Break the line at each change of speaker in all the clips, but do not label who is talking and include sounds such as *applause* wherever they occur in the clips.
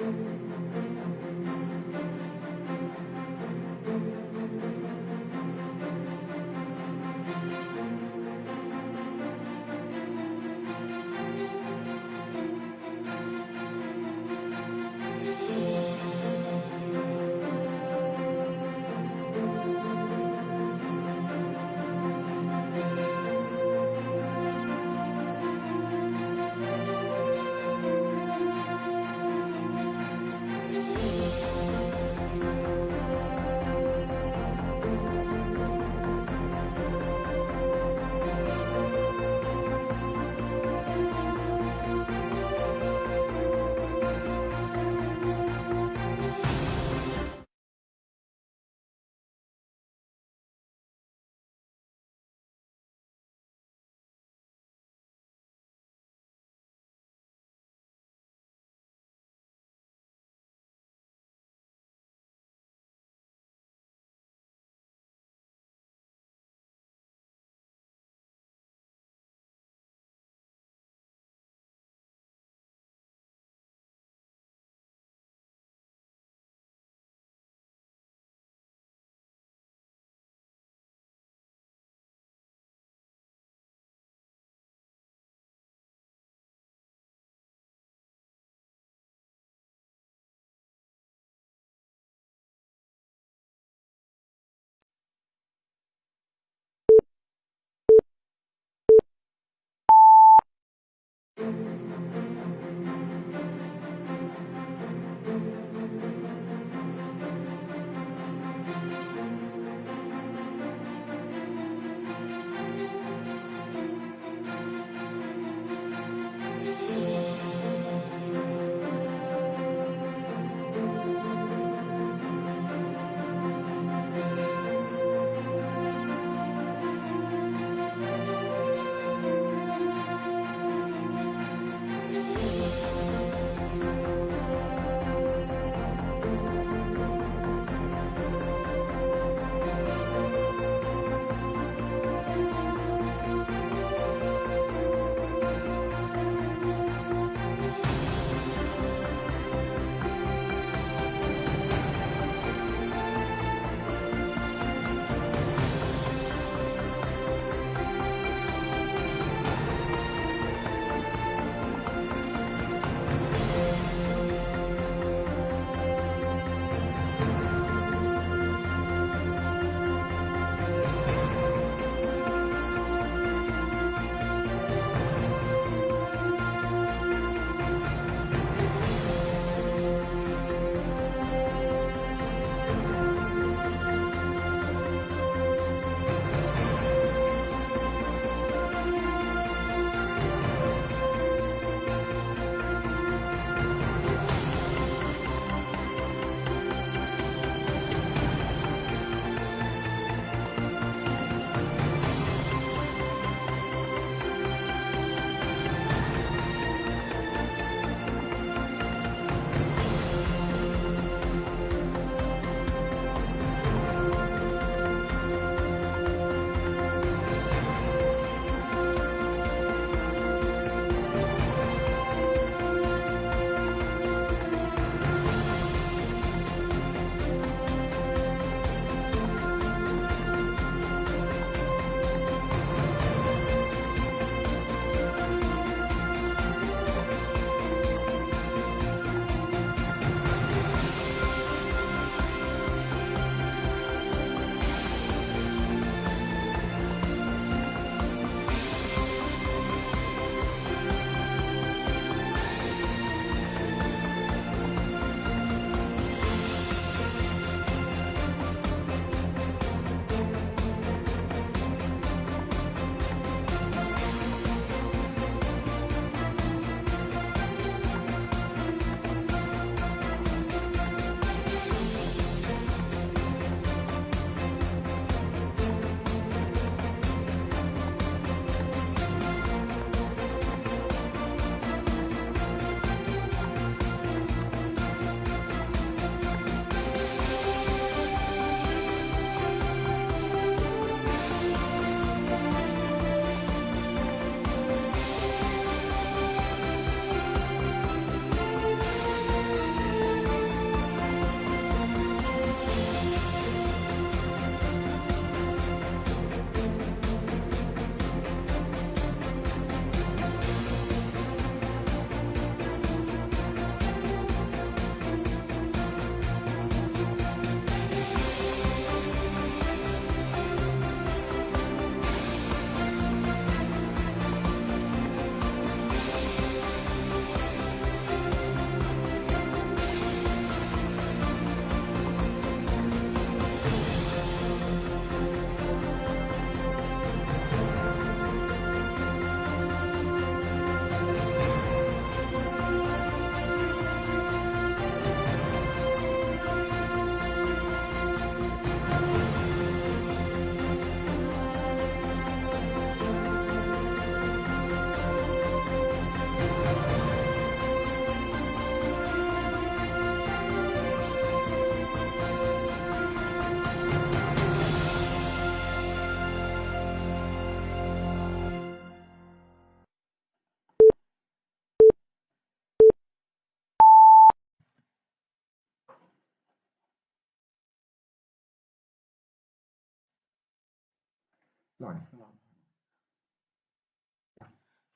Thank you. Thank you.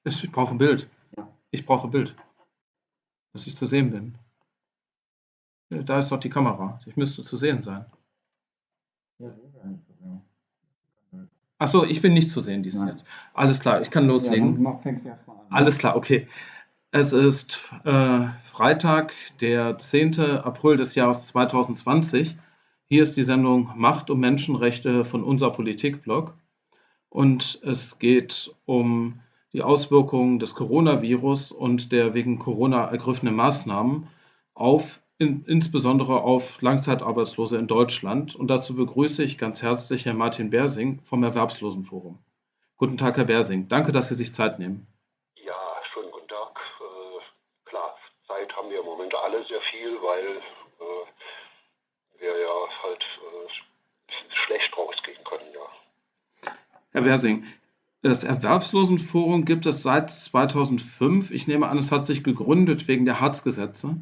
Ich brauche ein Bild.
Ja.
Ich brauche ein Bild. Dass ich zu sehen bin. Ja, Da ist doch die Kamera. Ich müsste zu sehen sein.
Ja, das ist ja nicht so sehr.
Ach so, ich bin nicht zu sehen diesen
Nein.
jetzt. Alles klar, ich kann
Ja,
loslegen.
mach- fängst an.
Alles klar, okay. Es ist äh, Freitag, der 10. April des Jahres 2020. Hier ist die Sendung Macht und Menschenrechte von unser Politikblog. Und es geht um die Auswirkungen des Coronavirus und der wegen Corona ergriffenen Maßnahmen auf in, insbesondere auf Langzeitarbeitslose in Deutschland. Und dazu begrüße ich ganz herzlich Herrn Martin Bersing vom Erwerbslosenforum. Guten Tag, Herr Bersing. Danke, dass Sie sich Zeit nehmen.
Ja, schönen guten Tag. Äh, klar, Zeit haben wir im Moment alle sehr viel, weil äh, wir ja halt äh, schlecht rausgehen können, ja.
Herr Bersing, das Erwerbslosenforum gibt es seit 2005. Ich nehme an, es hat sich gegründet wegen der Hartz-Gesetze.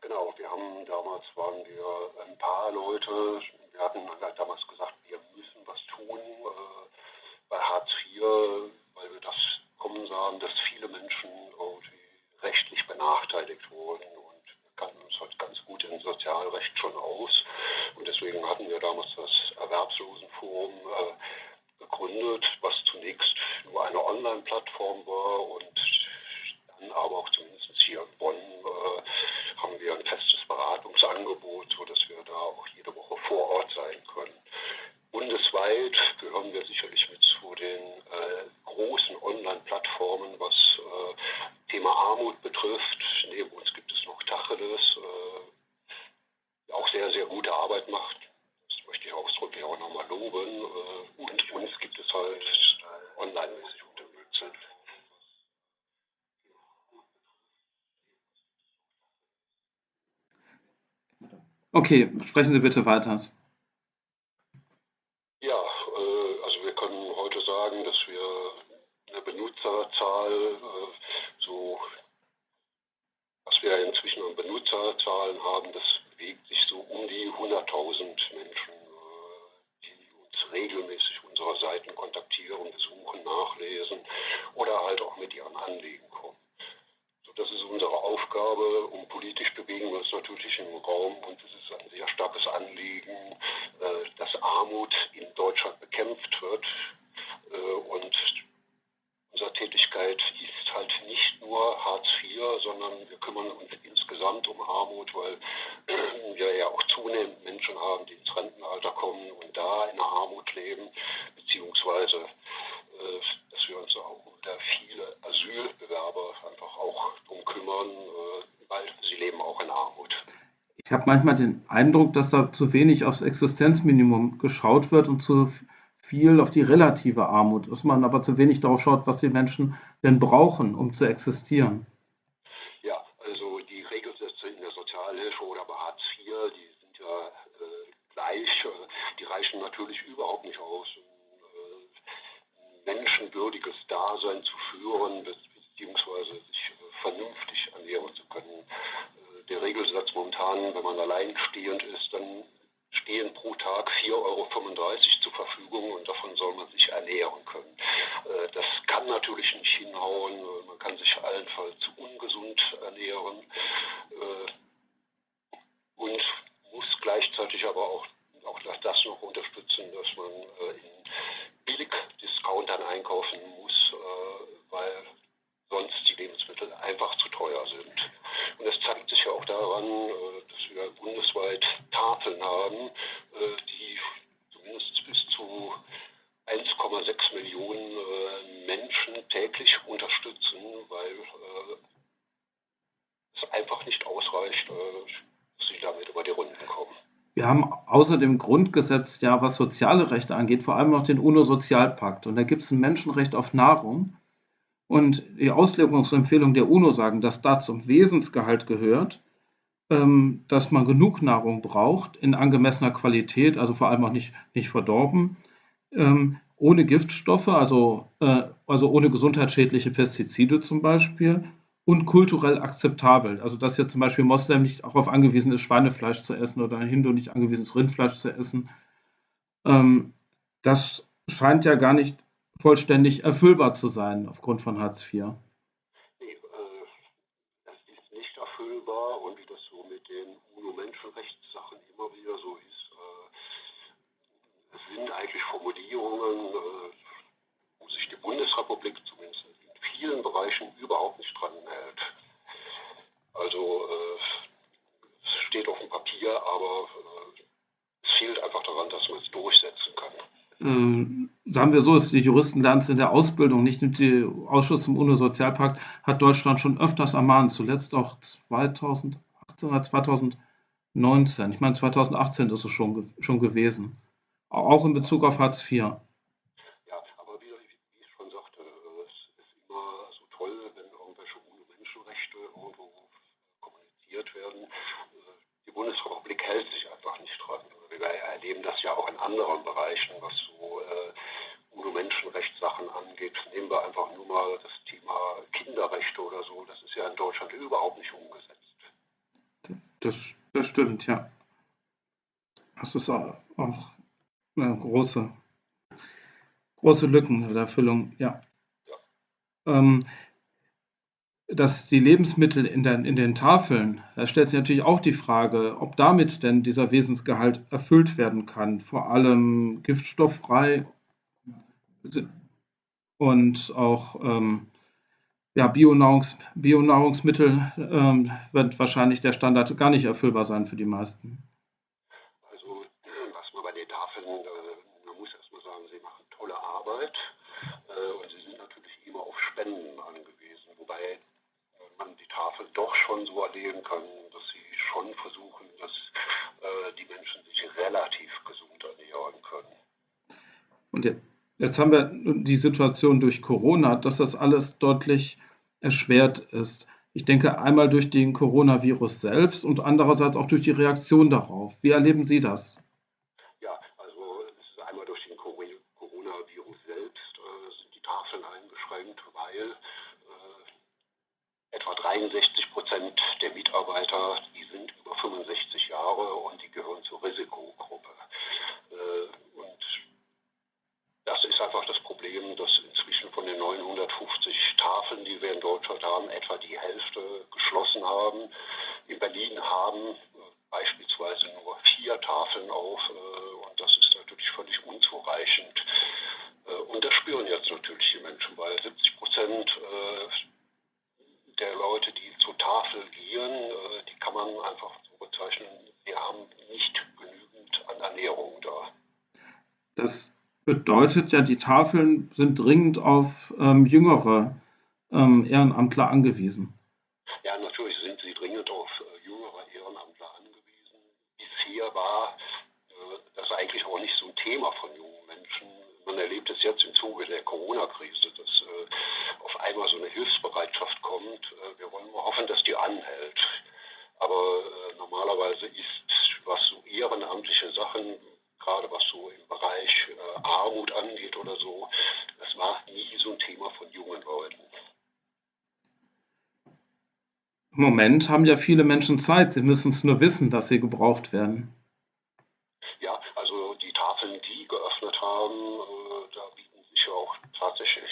Genau, wir haben damals waren wir ein paar Leute, wir hatten halt damals gesagt, wir müssen was tun äh, bei Hartz IV, weil wir das kommen sahen, dass viele Menschen rechtlich benachteiligt wurden und wir kannten uns halt ganz gut im Sozialrecht schon aus und deswegen hatten wir damals das Erwerbslosenforum äh, gegründet, was zunächst nur eine Online-Plattform war und dann aber auch zumindest hier in Bonn äh, haben wir ein festes Beratungsangebot, sodass wir da auch jede Woche vor Ort sein können. Bundesweit gehören wir sicherlich mit zu den äh, großen Online-Plattformen, was äh, Thema Armut betrifft. Neben uns gibt es noch Tacheles, äh, die auch sehr, sehr gute Arbeit macht. Ich ausdrücklich auch nochmal loben. Äh, und uns gibt es halt äh, online-mäßig unterstützt.
Okay, sprechen Sie bitte weiter.
Ja, äh, also wir können heute sagen, dass wir eine Benutzerzahl, äh, so was wir inzwischen an Benutzerzahlen haben, das bewegt sich so um die 100.000 Menschen, die regelmäßig unsere Seiten kontaktieren, besuchen, nachlesen oder halt auch mit ihren Anliegen kommen. So, das ist unsere Aufgabe und politisch bewegen wir uns natürlich im Raum und es ist ein sehr starkes Anliegen, äh, dass Armut in Deutschland bekämpft wird äh, und unsere Tätigkeit ist halt nicht nur Hartz IV, sondern wir kümmern uns insgesamt um Armut, weil äh, wir ja auch zunehmend Menschen haben, die ins Rentenalter kommen und da in der Armut leben, beziehungsweise äh, dass wir uns auch um da viele Asylbewerber einfach auch drum kümmern, äh, weil sie leben auch in Armut.
Ich habe manchmal den Eindruck, dass da zu wenig aufs Existenzminimum geschaut wird und zu viel auf die relative Armut, dass man aber zu wenig darauf schaut, was die Menschen denn brauchen, um zu existieren.
Ja, also die Regelsätze in der Sozialhilfe oder bei Hartz IV, die sind ja äh, gleich, äh, die reichen natürlich überhaupt nicht aus, um äh, ein menschenwürdiges Dasein zu führen, be beziehungsweise sich äh, vernünftig ernähren zu können. Äh, der Regelsatz momentan, wenn man alleinstehend ist, dann stehen pro Tag 4,35 Euro zur Verfügung und davon soll man sich ernähren können. Äh, das kann natürlich nicht hinhauen, äh, man kann sich allenfalls ungesund ernähren äh, und muss gleichzeitig aber auch, auch das, das noch unterstützen, dass man äh, in Billigdiscountern einkaufen muss, äh, weil sonst die Lebensmittel einfach zu teuer sind. Und das zeigt sich ja auch daran, äh, dass wir bundesweit Tafeln haben, äh, die zumindest bis zu 1,6 Millionen äh, Menschen täglich unterstützen, weil äh, es einfach nicht ausreicht, äh, dass sie damit über die Runden kommen.
Wir haben außer dem Grundgesetz, ja, was soziale Rechte angeht, vor allem noch den UNO-Sozialpakt. Und da gibt es ein Menschenrecht auf Nahrung. Und die Auslegungsempfehlungen der UNO sagen, dass da zum Wesensgehalt gehört, ähm, dass man genug Nahrung braucht in angemessener Qualität, also vor allem auch nicht, nicht verdorben, ähm, ohne Giftstoffe, also, äh, also ohne gesundheitsschädliche Pestizide zum Beispiel und kulturell akzeptabel. Also dass jetzt zum Beispiel Moslem nicht darauf angewiesen ist, Schweinefleisch zu essen oder ein Hindu nicht angewiesen ist, Rindfleisch zu essen. Ähm, das scheint ja gar nicht vollständig erfüllbar zu sein aufgrund von Hartz IV.
Nee, äh, das ist nicht erfüllbar und wie das so mit den UNO-Menschenrechtssachen immer wieder so ist, äh, sind eigentlich Formulierungen, äh, wo sich die Bundesrepublik in vielen Bereichen überhaupt nicht dran hält. Also äh, es steht auf dem Papier, aber äh, es fehlt einfach daran, dass man es durchsetzen kann.
Ähm, sagen wir so, ist die Juristen lernen es in der Ausbildung, nicht nur der Ausschuss zum UNO-Sozialpakt hat Deutschland schon öfters ermahnt, zuletzt auch 2018 oder 2019. Ich meine, 2018 ist es schon, schon gewesen. Auch in Bezug auf Hartz IV.
anderen Bereichen, was so äh, UNO-Menschenrechtssachen angeht. Nehmen wir einfach nur mal das Thema Kinderrechte oder so. Das ist ja in Deutschland überhaupt nicht umgesetzt.
Das, das stimmt, ja. Das ist auch, auch eine große, große Lücken in der Erfüllung, ja. ja. Ähm, dass die Lebensmittel in den, in den Tafeln, da stellt sich natürlich auch die Frage, ob damit denn dieser Wesensgehalt erfüllt werden kann. Vor allem giftstofffrei und auch ähm, ja, Bionahrungs, Bionahrungsmittel ähm, wird wahrscheinlich der Standard gar nicht erfüllbar sein für die meisten.
Also, was man bei den Tafeln, äh, man muss erstmal sagen, sie machen tolle Arbeit äh, und sie sind natürlich immer auf Spenden angewiesen, wobei man die Tafel doch schon so erleben kann, dass sie schon versuchen, dass äh, die Menschen sich relativ gesund ernähren können.
Und jetzt haben wir die Situation durch Corona, dass das alles deutlich erschwert ist. Ich denke einmal durch den Coronavirus selbst und andererseits auch durch die Reaktion darauf. Wie erleben Sie das?
Ja, also es ist einmal durch den Coronavirus selbst äh, sind die Tafeln eingeschränkt, weil etwa 63 Prozent der Mitarbeiter, die sind über 65 Jahre und die gehören zur Risikogruppe. Äh, und das ist einfach das Problem, dass inzwischen von den 950 Tafeln, die wir in Deutschland haben, etwa die Hälfte geschlossen haben. In Berlin haben beispielsweise nur vier Tafeln auf äh, und das ist natürlich völlig unzureichend. Äh, und das spüren jetzt natürlich die Menschen, weil 70 Prozent der Leute, die zur Tafel gehen, äh, die kann man einfach so bezeichnen, sie haben nicht genügend an Ernährung da.
Das bedeutet ja, die Tafeln sind dringend auf ähm, jüngere ähm, Ehrenamtler angewiesen.
Ja, natürlich sind sie dringend auf äh, jüngere Ehrenamtler angewiesen. Bisher war äh, das eigentlich auch nicht so ein Thema von jungen Menschen. Man erlebt es jetzt im Zuge der Corona-Krise, dass äh, auf einmal so eine Hilfsbereitschaft kommt. Äh, wir wollen nur hoffen, dass die anhält. Aber äh, normalerweise ist, was so ehrenamtliche Sachen, gerade was so im Bereich äh, Armut angeht oder so, das war nie so ein Thema von jungen Leuten.
Im Moment haben ja viele Menschen Zeit. Sie müssen es nur wissen, dass sie gebraucht werden.
Ja, also die Tafeln, die geöffnet haben, äh, da bieten sich ja auch tatsächlich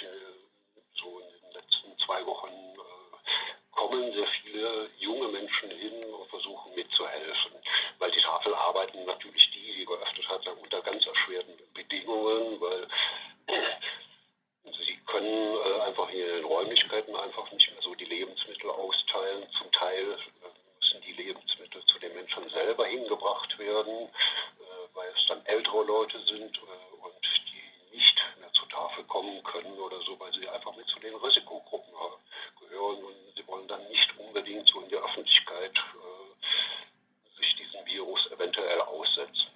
so in den letzten zwei Wochen äh, kommen sehr viele junge Menschen hin und versuchen mitzuhelfen. Weil die Tafel arbeiten natürlich die, die geöffnet hat, unter ganz erschwerten Bedingungen, weil sie können äh, einfach in den Räumlichkeiten einfach nicht mehr so die Lebensmittel austeilen. Zum Teil äh, müssen die Lebensmittel zu den Menschen selber hingebracht werden, äh, weil es dann ältere Leute sind äh, und die nicht mehr zur Tafel kommen können oder so, weil sie einfach mit zu den Risikogruppen gehören und sie wollen dann nicht unbedingt so in der Öffentlichkeit äh, sich diesem Virus eventuell aussetzen.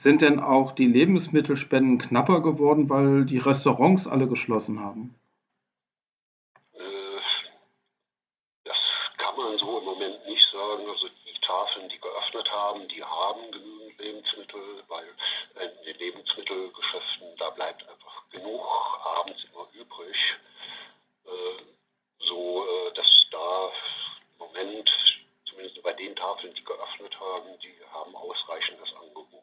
Sind denn auch die Lebensmittelspenden knapper geworden, weil die Restaurants alle geschlossen haben?
Äh, das kann man so im Moment nicht sagen. Also die Tafeln, die geöffnet haben, die haben genügend Lebensmittel, weil in den Lebensmittelgeschäften, da bleibt einfach genug abends immer übrig. Äh, so äh, dass da im Moment, zumindest bei den Tafeln, die geöffnet haben, die haben ausreichendes Angebot.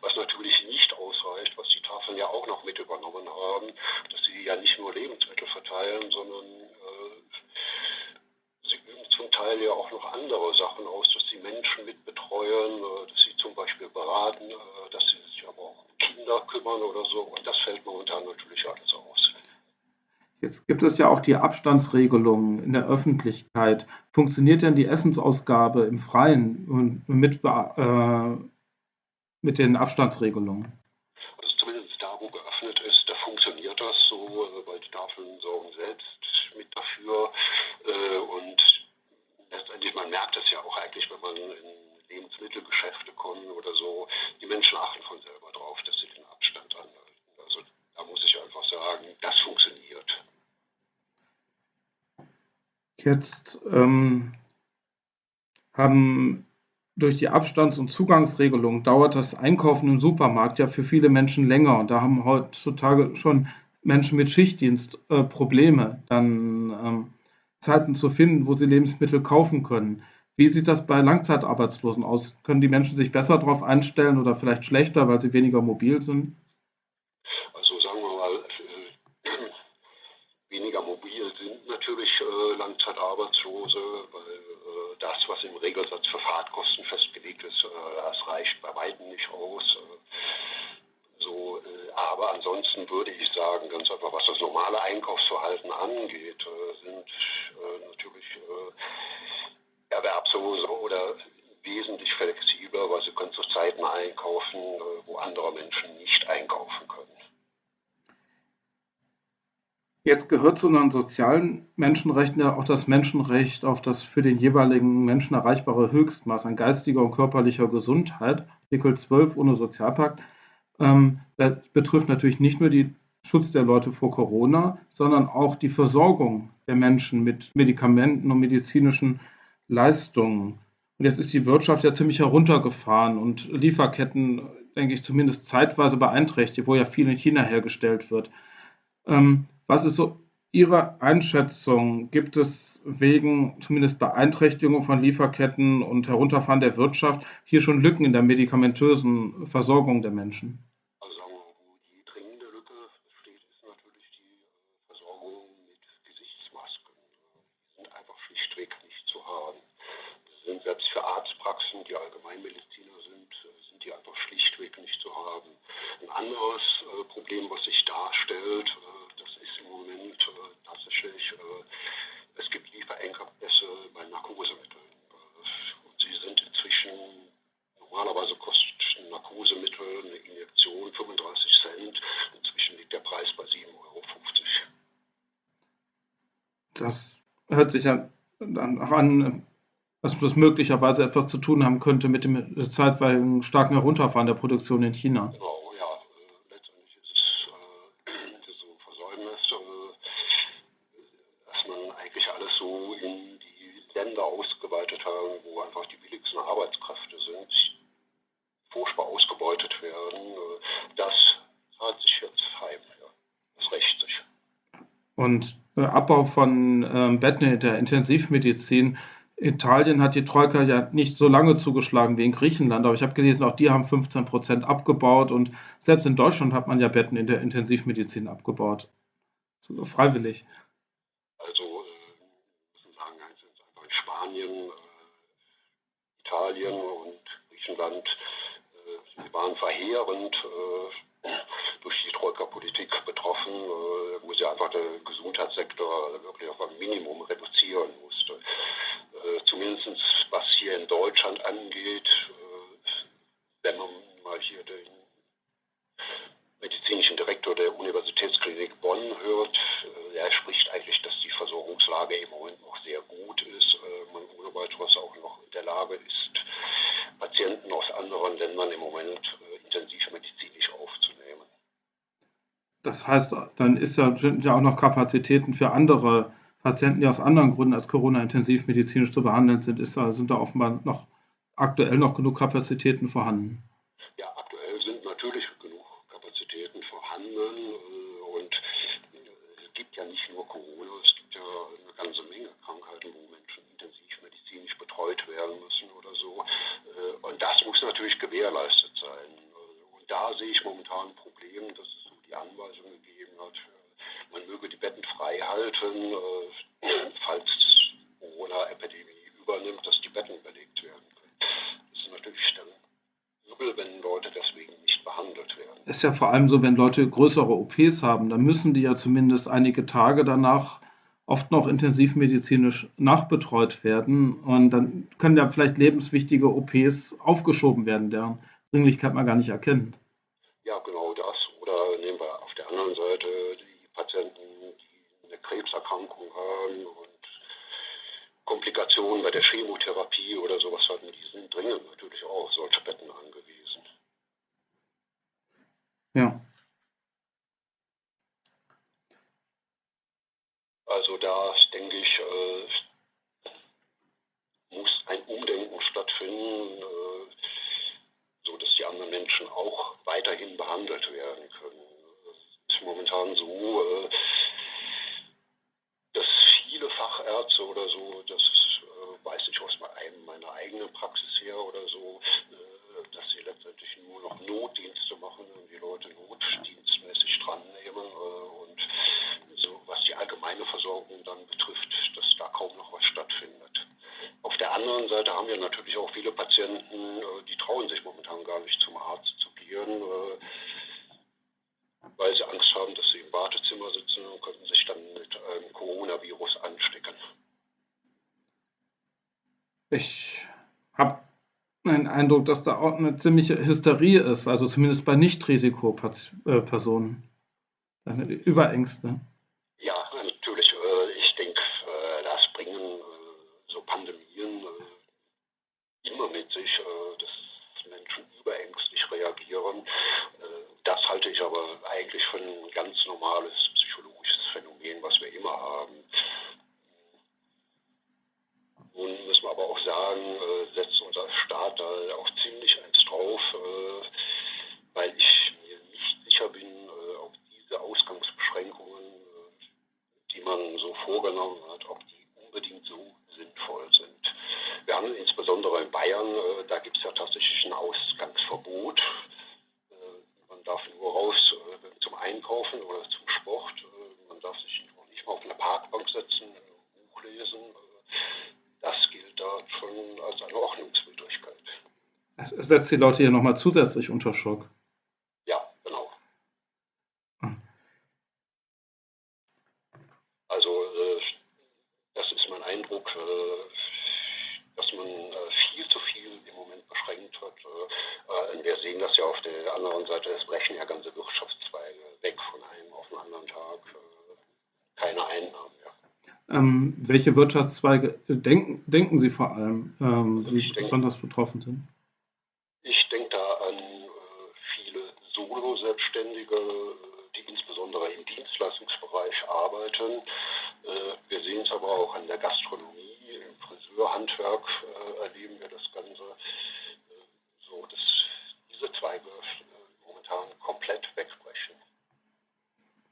Was natürlich nicht ausreicht, was die Tafeln ja auch auch noch mit übernommen haben, dass sie ja nicht nur Lebensmittel verteilen, sondern äh, sie üben zum Teil ja auch noch andere Sachen aus, dass sie Menschen mit betreuen, äh, dass sie zum Beispiel beraten, äh, dass sie sich aber auch um Kinder kümmern oder so. Und das fällt momentan natürlich alles aus.
Es ja auch die Abstandsregelungen in der Öffentlichkeit. Funktioniert denn die Essensausgabe im Freien mit, äh, mit den Abstandsregelungen?
Also zumindest da, wo geöffnet ist, da funktioniert das so, äh, weil die Tafeln sorgen selbst mit dafür. Äh, und letztendlich, man merkt das ja auch eigentlich, wenn man in Lebensmittelgeschäfte kommt oder so, die Menschen achten von selber drauf, dass sie den Abstand anhalten. Also da muss ich einfach sagen, das funktioniert.
Jetzt ähm, haben durch die Abstands- und Zugangsregelung dauert das Einkaufen im Supermarkt ja für viele Menschen länger. Und da haben heutzutage schon Menschen mit Schichtdienst äh, Probleme, dann ähm, Zeiten zu finden, wo sie Lebensmittel kaufen können. Wie sieht das bei Langzeitarbeitslosen aus? Können die Menschen sich besser darauf einstellen oder vielleicht schlechter, weil sie weniger mobil sind?
Also sagen wir mal, weniger mobil sind natürlich äh, Langzeitarbeitslose, weil äh, das, was im Regelsatz für Fahrtkosten festgelegt ist, äh, das reicht bei weitem nicht aus. Äh, so, äh, aber ansonsten würde ich sagen, ganz einfach, was das normale Einkaufsverhalten angeht, sind natürlich Erwerbslose oder wesentlich flexibler, weil sie können zu Zeiten einkaufen, wo andere Menschen nicht einkaufen können.
Jetzt gehört zu unseren sozialen Menschenrechten ja auch das Menschenrecht auf das für den jeweiligen Menschen erreichbare Höchstmaß an geistiger und körperlicher Gesundheit, Artikel 12 ohne Sozialpakt. Ähm, das betrifft natürlich nicht nur den Schutz der Leute vor Corona, sondern auch die Versorgung der Menschen mit Medikamenten und medizinischen Leistungen. Und jetzt ist die Wirtschaft ja ziemlich heruntergefahren und Lieferketten, denke ich, zumindest zeitweise beeinträchtigt, wo ja viel in China hergestellt wird. Ähm, was ist so Ihre Einschätzung? Gibt es wegen zumindest Beeinträchtigung von Lieferketten und Herunterfahren der Wirtschaft hier schon Lücken in der medikamentösen Versorgung der Menschen?
Also wo die dringende Lücke besteht, ist natürlich die äh, Versorgung mit Gesichtsmasken. Die sind einfach schlichtweg nicht zu haben. Das sind selbst für Arztpraxen, die Allgemeinmediziner sind, äh, sind die einfach schlichtweg nicht zu haben. Ein anderes äh, Problem, was sich darstellt, im Moment äh, tatsächlich, äh, es gibt Lieferengpässe bei Narkosemitteln. Äh, und sie sind inzwischen, normalerweise kostet ein Narkosemittel eine Injektion 35 Cent. Inzwischen liegt der Preis bei 7,50 Euro.
Das hört sich ja dann auch an, dass das möglicherweise etwas zu tun haben könnte mit dem zeitweiligen starken Herunterfahren der Produktion in China.
Genau.
Und Abbau von ähm, Betten in der Intensivmedizin. Italien hat die Troika ja nicht so lange zugeschlagen wie in Griechenland, aber ich habe gelesen, auch die haben 15 Prozent abgebaut und selbst in Deutschland hat man ja Betten in der Intensivmedizin abgebaut. Freiwillig.
Also, äh, sagen, einfach in Spanien, äh, Italien und Griechenland, äh, sie waren verheerend äh, durch die Troika-Politik betroffen, äh, wo sie einfach der Gesundheitssektor wirklich auf ein Minimum reduzieren musste. Äh, Zumindest was hier in Deutschland angeht, äh, wenn man mal hier den medizinischen Direktor der Universitätsklinik Bonn hört, er spricht eigentlich, dass die Versorgungslage im Moment noch sehr gut ist. Man ohne weiteres auch noch in der Lage ist, Patienten aus anderen Ländern im Moment intensivmedizinisch aufzunehmen.
Das heißt, dann ist ja, sind ja auch noch Kapazitäten für andere Patienten, die aus anderen Gründen als Corona intensivmedizinisch zu behandeln sind, ist, sind da offenbar noch aktuell noch genug Kapazitäten vorhanden.
Ja, aktuell sind natürlich genug Kapazitäten vorhanden äh, und es gibt ja nicht nur Corona, es gibt ja eine ganze Menge Krankheiten, wo Menschen intensivmedizinisch betreut werden müssen oder so. Äh, und das muss natürlich gewährleistet sein. Und da sehe ich momentan ein Problem, dass es halten, äh, falls Corona-Epidemie übernimmt, dass die Betten belegt werden können. Das ist natürlich dann übel, wenn Leute deswegen nicht behandelt werden.
Ist ja vor allem so, wenn Leute größere OPs haben, dann müssen die ja zumindest einige Tage danach oft noch intensivmedizinisch nachbetreut werden. Und dann können ja vielleicht lebenswichtige OPs aufgeschoben werden, deren Dringlichkeit man gar nicht erkennt.
Ja, genau das. Oder nehmen wir auf der anderen Seite die Patienten, die eine Krebserkrankung haben und Komplikationen bei der Chemotherapie oder sowas hatten, die sind dringend natürlich auch solche Betten angewiesen.
Ja.
Also da denke ich, äh, muss ein Umdenken stattfinden, äh, so dass die anderen Menschen auch weiterhin behandelt werden können. Es ist momentan so, äh, dass viele Fachärzte oder so, das äh, weiß ich aus meinem, meiner eigenen Praxis her oder so, äh, dass sie letztendlich nur noch Notdienste machen und die Leute notdienstmäßig dran nehmen äh, und so was die allgemeine Versorgung dann betrifft, dass da kaum noch was stattfindet. Auf der anderen Seite haben wir natürlich auch viele Patienten, äh, die trauen sich momentan gar nicht zum Arzt zu gehen, äh, weil sie Angst haben, dass sie im Wartezimmer sitzen und könnten sich dann mit einem Coronavirus anstecken.
Ich habe den Eindruck, dass da auch eine ziemliche Hysterie ist, also zumindest bei Nicht-Risikopersonen. Sind Überängste.
Ja, natürlich. Äh, ich denke, äh, das bringen äh, so Pandemien immer mit sich, dass Menschen überängstlich reagieren. Das halte ich aber eigentlich für ein ganz normales psychologisches Phänomen, was wir immer haben. Nun müssen wir aber auch sagen, setzt unser Staat da auch ziemlich eins drauf, weil ich mir nicht sicher bin, ob diese Ausgangsbeschränkungen, die man so vorgenommen hat, ob die unbedingt so sinnvoll sind. Wir haben insbesondere in Bayern, da gibt es ja tatsächlich ein Ausgangsverbot. Man darf nur raus zum Einkaufen oder zum Sport. Man darf sich auch nicht mal auf eine Parkbank setzen, ein Buch lesen. Das gilt da schon als eine Ordnungswidrigkeit.
Es setzt die Leute hier nochmal zusätzlich unter Schock.
Ja, genau. Also äh, das ist mein Eindruck, äh, dass man äh, viel zu viel im Moment beschränkt hat. Wir sehen das ja auf der anderen Seite, es brechen ja ganze Wirtschaftszweige weg von einem auf den anderen Tag. Keine Einnahmen mehr.
Ähm, welche Wirtschaftszweige denken, denken Sie vor allem, ähm, die
Ich denke-
besonders betroffen sind?
Ich denke da an äh, viele Solo-Selbstständige, äh, die insbesondere im Dienstleistungsbereich arbeiten. Äh, wir sehen es aber auch an der Gastronomie, im Friseurhandwerk äh, erleben wir das Ganze äh, so, dass diese Zweige momentan komplett wegbrechen.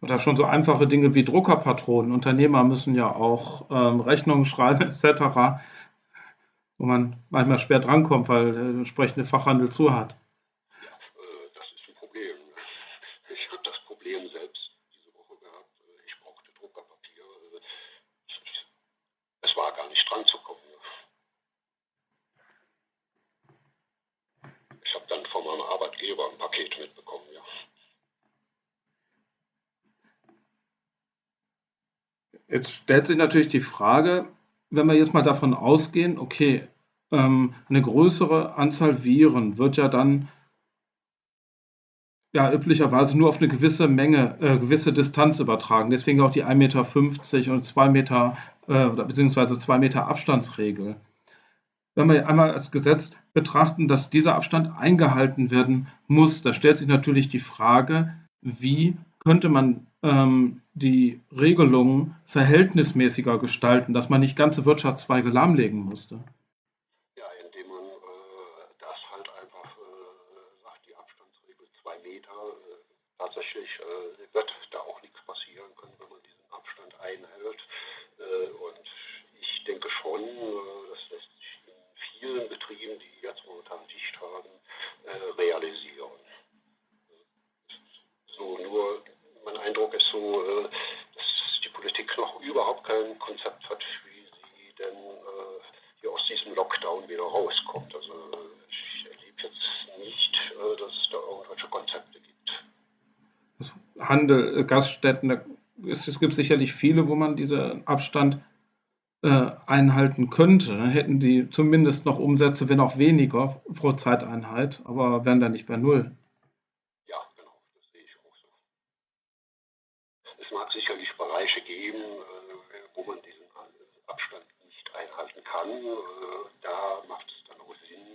Oder schon so einfache Dinge wie Druckerpatronen. Unternehmer müssen ja auch ähm, Rechnungen schreiben etc., wo man manchmal schwer drankommt, weil der entsprechende Fachhandel zu hat.
Äh, Das ist ein Problem. Ich habe das Problem selbst diese Woche gehabt. Äh, Ich brauchte Druckerpapier. Äh, Es war gar nicht dran zu kommen. Ich habe dann von meinem Arbeitgeber ein Paket mitbekommen, ja.
Jetzt stellt sich natürlich die Frage, wenn wir jetzt mal davon ausgehen, okay, ähm, eine größere Anzahl Viren wird ja dann ja üblicherweise nur auf eine gewisse Menge, äh, gewisse Distanz übertragen. Deswegen auch die 1,50 Meter und 2 Meter äh, beziehungsweise 2 Meter Abstandsregel. Wenn wir einmal als Gesetz betrachten, dass dieser Abstand eingehalten werden muss, da stellt sich natürlich die Frage, wie könnte man ähm, die Regelungen verhältnismäßiger gestalten, dass man nicht ganze Wirtschaftszweige lahmlegen musste.
Ja, indem man äh, das halt einfach äh, sagt, die Abstandsregel zwei Meter. Äh, tatsächlich äh, wird da auch nichts passieren können, wenn man diesen Abstand einhält. Äh, und ich denke schon, äh, das lässt sich in vielen Betrieben, die jetzt momentan dicht haben, äh, realisieren. So, nur mein Eindruck ist so, äh, dass die Politik noch kein Konzept hat, wie sie denn äh, hier aus diesem Lockdown wieder rauskommt. Also ich erlebe jetzt nicht, äh, dass es da irgendwelche Konzepte gibt.
Handel, äh, Gaststätten, es, es gibt sicherlich viele, wo man diesen Abstand äh, einhalten könnte. Dann hätten die zumindest noch Umsätze, wenn auch weniger pro Zeiteinheit, aber wären dann nicht bei Null.
Ja, genau, das sehe ich auch so. Es mag sicherlich Bereiche geben, äh, wo man diesen Abstand nicht einhalten kann. Äh, da macht es dann auch Sinn,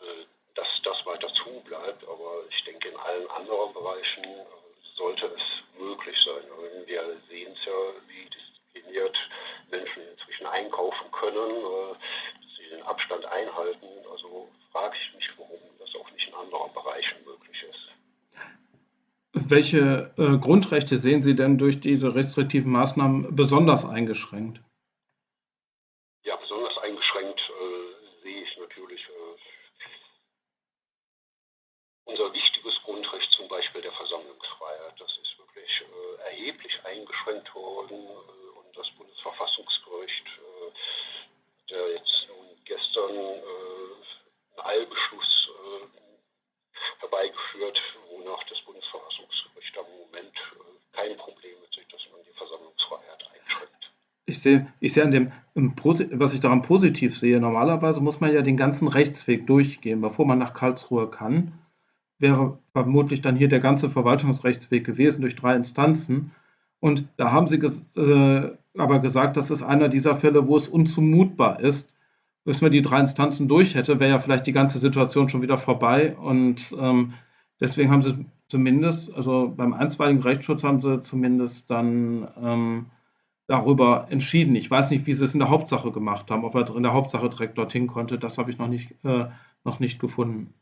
äh, dass das weiter zu bleibt. Aber ich denke, in allen anderen Bereichen sollte es möglich sein. Wir sehen es ja, wie diszipliniert Menschen inzwischen einkaufen können, dass sie den Abstand einhalten. Also frage ich mich, warum das auch nicht in anderen Bereichen möglich ist.
Welche äh, Grundrechte sehen Sie denn durch diese restriktiven Maßnahmen besonders eingeschränkt?
Ja, besonders eingeschränkt äh, sehe ich natürlich äh, unser wichtiges Grundrecht, zum Beispiel der Versammlungsfreiheit. Das ist wirklich äh, erheblich eingeschränkt worden äh, und das Bundesverfassungsgericht, äh, der jetzt nun gestern einen Eilbeschluss herbeigeführt, wonach das Bundesverfassungsgericht am Moment kein Problem mit sich, dass man die Versammlungsfreiheit einschränkt.
Ich sehe, ich sehe an dem, was ich daran positiv sehe, normalerweise muss man ja den ganzen Rechtsweg durchgehen, bevor man nach Karlsruhe kann. Wäre vermutlich dann hier der ganze Verwaltungsrechtsweg gewesen durch drei Instanzen. Und da haben Sie ges äh, aber gesagt, das ist einer dieser Fälle, wo es unzumutbar ist. Bis man die drei Instanzen durch hätte, wäre ja vielleicht die ganze Situation schon wieder vorbei. Und ähm, deswegen haben Sie zumindest, also beim einstweiligen Rechtsschutz haben Sie zumindest dann ähm, darüber entschieden. Ich weiß nicht, wie Sie es in der Hauptsache gemacht haben, ob er in der Hauptsache direkt dorthin konnte. Das habe ich noch nicht, äh, noch nicht gefunden.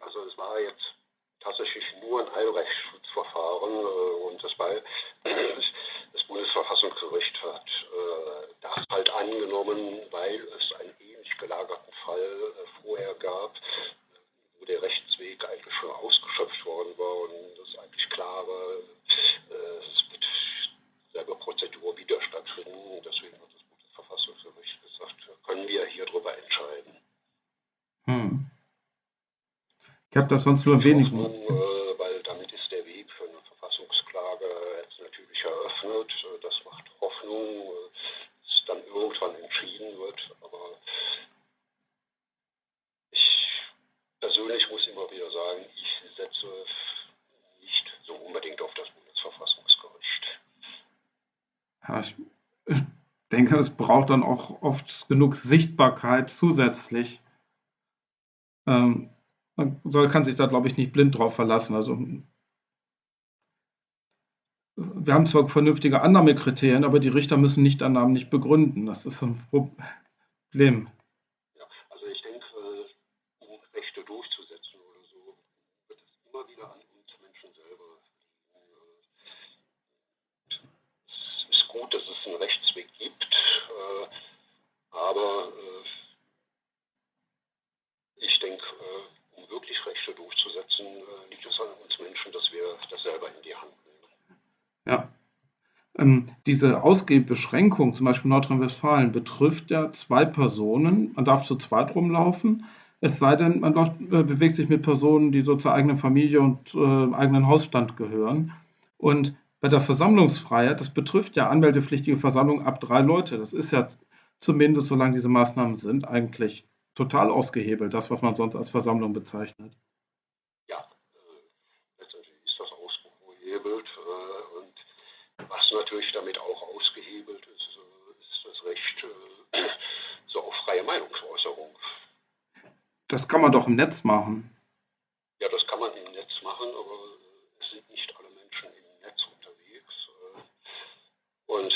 Also es war jetzt tatsächlich nur ein Eilrechtsschutzverfahren äh, und das, war, *clears throat* das Bundesverfassungsgericht hat äh, das halt angenommen, weil es einen ähnlich gelagerten Fall äh, vorher gab, wo der Rechtsweg eigentlich schon ausgeschöpft worden war und es eigentlich klar war, äh, es wird selber Prozedur wieder stattfinden. Deswegen hat das Bundesverfassungsgericht gesagt, können wir hier drüber entscheiden.
Hm. Das sonst nur wenig.
Hoffnung, äh, weil damit ist der Weg für eine Verfassungsklage jetzt natürlich eröffnet. Äh, das macht Hoffnung, äh, dass dann irgendwann entschieden wird. Aber ich persönlich muss immer wieder sagen, ich setze nicht so unbedingt auf das Bundesverfassungsgericht.
Ja, ich denke, es braucht dann auch oft genug Sichtbarkeit zusätzlich. Ähm, soll, kann sich da, glaube ich, nicht blind drauf verlassen. Also wir haben zwar vernünftige Annahmekriterien, aber die Richter müssen nicht Annahmen nicht begründen. Das ist ein Problem.
Ja, also ich denke, um Rechte durchzusetzen oder so, wird es immer wieder an uns Menschen selber liegen. Es ist gut, dass es einen Rechtsweg gibt, äh, aber äh, ich denke, äh, um wirklich Rechte durchzusetzen, liegt es an uns Menschen, dass wir das selber in die Hand nehmen.
Ja. Ähm, diese Ausgehbeschränkung, zum Beispiel Nordrhein-Westfalen, betrifft ja zwei Personen. Man darf zu zweit rumlaufen. Es sei denn, man läuft, äh, bewegt sich mit Personen, die so zur eigenen Familie und äh, eigenen Hausstand gehören. Und bei der Versammlungsfreiheit, das betrifft ja anmeldepflichtige Versammlungen ab drei Leute. Das ist ja zumindest, solange diese Maßnahmen sind, eigentlich total ausgehebelt, das, was man sonst als Versammlung bezeichnet.
Ja, äh, letztendlich ist das ausgehebelt. Äh, und was natürlich damit auch ausgehebelt ist, äh, ist das Recht äh, *clears throat* so auf freie Meinungsäußerung.
Das kann man doch im Netz machen.
Ja, das kann man im Netz machen, aber es sind nicht alle Menschen im Netz unterwegs. Äh. Und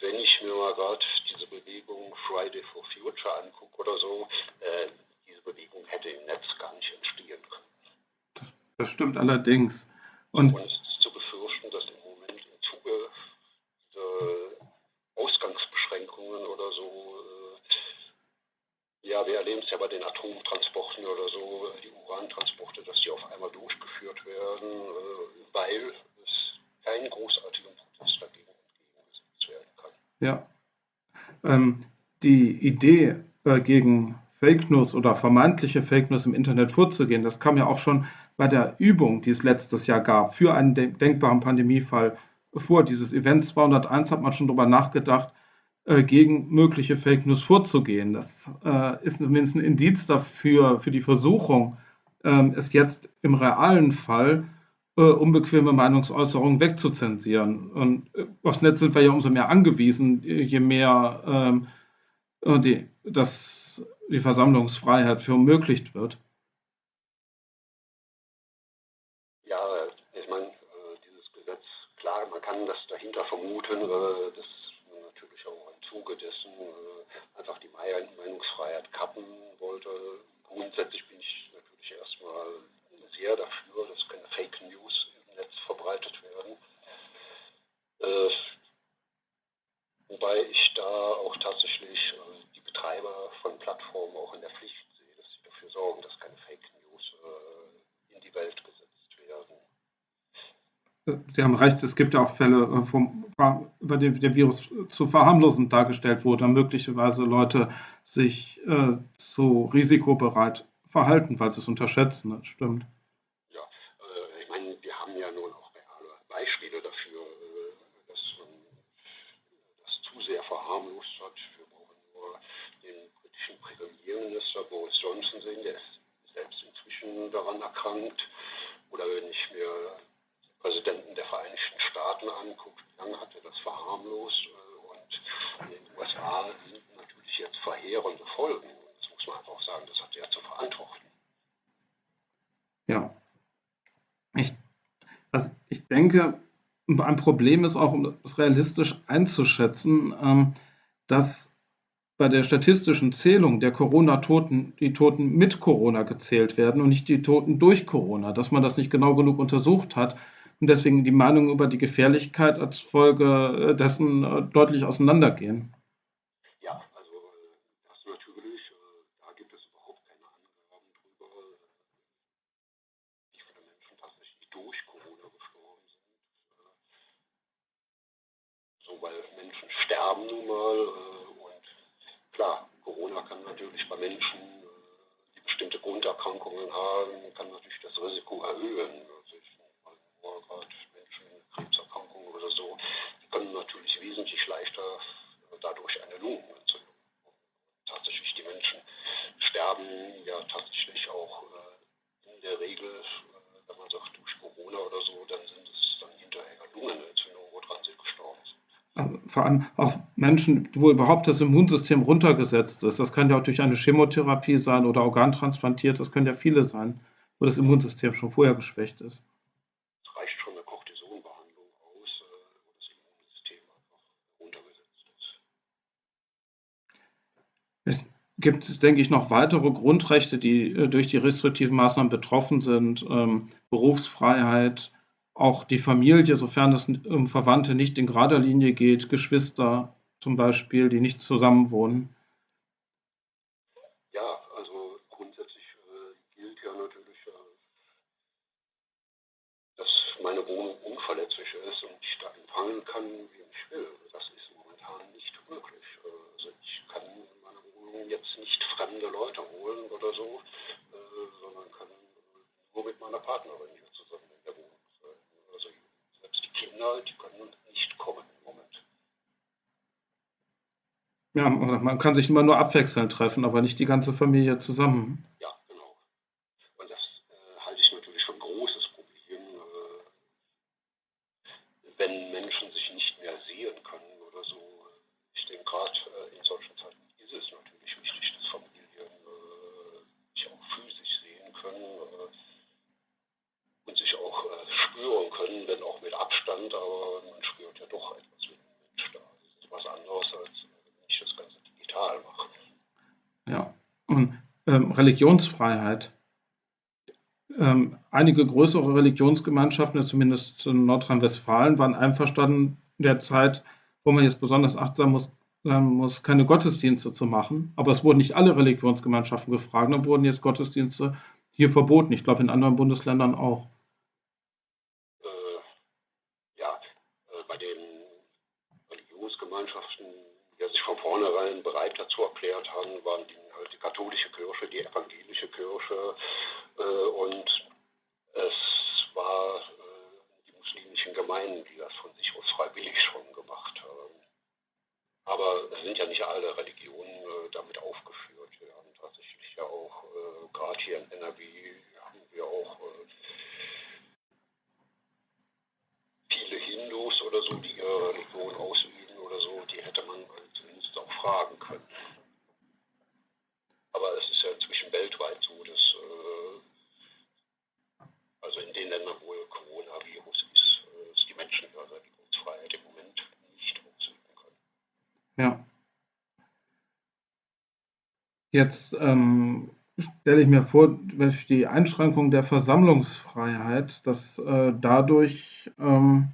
wenn ich mir mal gerade diese Bewegung Friday for Future angucke oder so, äh, diese Bewegung hätte im Netz gar nicht entstehen können.
Das, das stimmt allerdings.
Und, Und, es ist zu befürchten, dass im Moment im Zuge dieser Ausgangsbeschränkungen oder so, äh, ja, wir erleben es ja bei den Atomtransporten oder so, die Urantransporte, dass die auf einmal durchgeführt werden, äh, weil es keinen großartigen Protest dagegen entgegengesetzt werden
Ja. Ähm, die Idee, äh, gegen Fake News oder vermeintliche Fake News im Internet vorzugehen, das kam ja auch schon bei der Übung, die es letztes Jahr gab, für einen denkbaren Pandemiefall vor. Dieses Event 201 hat man schon darüber nachgedacht, äh, gegen mögliche Fake News vorzugehen. Das äh, ist zumindest ein Indiz dafür, für die Versuchung, äh, es jetzt im realen Fall äh, unbequeme Meinungsäußerungen wegzuzensieren. Und äh, aufs Netz sind wir ja umso mehr angewiesen, je mehr ähm, die, dass die Versammlungsfreiheit verunmöglicht wird.
Ja, ich meine, äh, dieses Gesetz, klar, man kann das dahinter vermuten, dass man natürlich auch im Zuge dessen einfach die Meinungsfreiheit kappen wollte. Grundsätzlich bin ich natürlich erstmal sehr dafür, dass keine Fake News im Netz verbreitet werden. Äh, wobei ich da auch tatsächlich äh, die Betreiber von Plattformen auch in der Pflicht sehe, dass sie dafür sorgen, dass keine Fake News äh, in die Welt.
Sie haben recht, es gibt ja auch Fälle, äh, vom, über den der Virus zu verharmlosend dargestellt wurde, möglicherweise Leute sich äh, zu risikobereit verhalten, weil sie es unterschätzen. Das stimmt.
Premierminister Boris Johnson sehen, der ist selbst inzwischen daran erkrankt. Oder wenn ich mir den Präsidenten der Vereinigten Staaten wie lange hat er das verharmlost? Und in den USA sind natürlich jetzt verheerende Folgen. Das muss man einfach sagen, das hat er zu verantworten.
Ja. Ich, also ich denke, ein Problem ist auch, um es realistisch einzuschätzen, ähm, dass bei der statistischen Zählung der Corona-Toten die Toten mit Corona gezählt werden und nicht die Toten durch Corona, dass man das nicht genau genug untersucht hat und deswegen die Meinungen über die Gefährlichkeit als Folge dessen äh, deutlich auseinandergehen.
Ja, also das natürlich, äh, da gibt es überhaupt keine Angaben drüber, wie viele Menschen tatsächlich durch Corona gestorben sind. So, weil Menschen sterben nun mal klar, Corona kann natürlich bei Menschen, äh, die bestimmte Grunderkrankungen haben, kann natürlich das Risiko erhöhen. Gerade Menschen mit Krebserkrankungen oder so, die können natürlich wesentlich leichter äh, dadurch eine Lungenentzündung. Tatsächlich, die Menschen sterben ja tatsächlich auch äh, in der Regel, wenn man sagt durch Corona oder so, dann sind es dann hinterher Lungenentzündungen, woran sie gestorben sind
vor allem auch Menschen, wo überhaupt das Immunsystem runtergesetzt ist. Das kann ja auch durch eine Chemotherapie sein oder organtransplantiert. Das können ja viele sein, wo das Immunsystem schon vorher geschwächt ist.
Es reicht schon eine Cortisonbehandlung aus, äh, wo das Immunsystem einfach runtergesetzt
ist. Es gibt, denke ich, noch weitere Grundrechte, die äh, durch die restriktiven Maßnahmen betroffen sind. Ähm, Berufsfreiheit, auch die Familie, sofern es um Verwandte nicht in gerader Linie geht, Geschwister zum Beispiel, die nicht zusammenwohnen.
Ja, also grundsätzlich äh, gilt ja natürlich, äh, dass meine Wohnung unverletzlich ist und ich da empfangen kann, wie ich will. Das momentan nicht möglich. Äh, also ich kann in meine Wohnung jetzt nicht fremde Leute holen oder so, äh, sondern kann nur mit meiner Partnerin hier zusammen in der Wohnung Kinder, die können nicht kommen im Moment.
Ja, man kann sich immer nur abwechselnd treffen, aber nicht die ganze Familie zusammen.
Ja, genau. Und das äh, halte ich natürlich für ein großes Problem, äh, wenn Menschen sich nicht mehr sehen können oder so. Ich denke, gerade äh, in solchen Zeiten ist es natürlich wichtig, dass Familien äh, sich auch physisch sehen können äh, und sich auch äh, spüren können, wenn auch mit Abstand, aber man spürt ja doch etwas, wenn ein Mensch da ist. Das ist was anderes, als wenn ich das Ganze digital mache.
Ja, und ähm, Religionsfreiheit. Ähm, einige größere Religionsgemeinschaften, zumindest in Nordrhein-Westfalen, waren einverstanden in der Zeit, wo man jetzt besonders achtsam muss, muss, keine Gottesdienste zu machen. Aber es wurden nicht alle Religionsgemeinschaften gefragt, dann wurden jetzt Gottesdienste hier verboten. Ich glaube, in anderen Bundesländern auch.
Glaubensgemeinschaften ja, sich von vornherein bereit dazu erklärt haben, waren die, die katholische Kirche, die evangelische Kirche äh, und es war äh, die muslimischen Gemeinden, die das von sich aus freiwillig schon gemacht haben. Aber es sind ja nicht alle Religionen äh, damit aufgeführt. Wir haben tatsächlich ja auch, äh, gerade hier in NRW, haben wir auch viele Hindus oder so, die ihre Religion ausüben oder so, die hätte man zumindest auch fragen können. Aber es ist ja inzwischen weltweit so, dass äh, also in den Ländern, wo Coronavirus ist, äh, dass die Menschen ihre Religionsfreiheit im Moment nicht ausüben können.
Ja. Jetzt ähm, stelle ich mir vor, durch die Einschränkung der Versammlungsfreiheit, dass äh, dadurch ähm,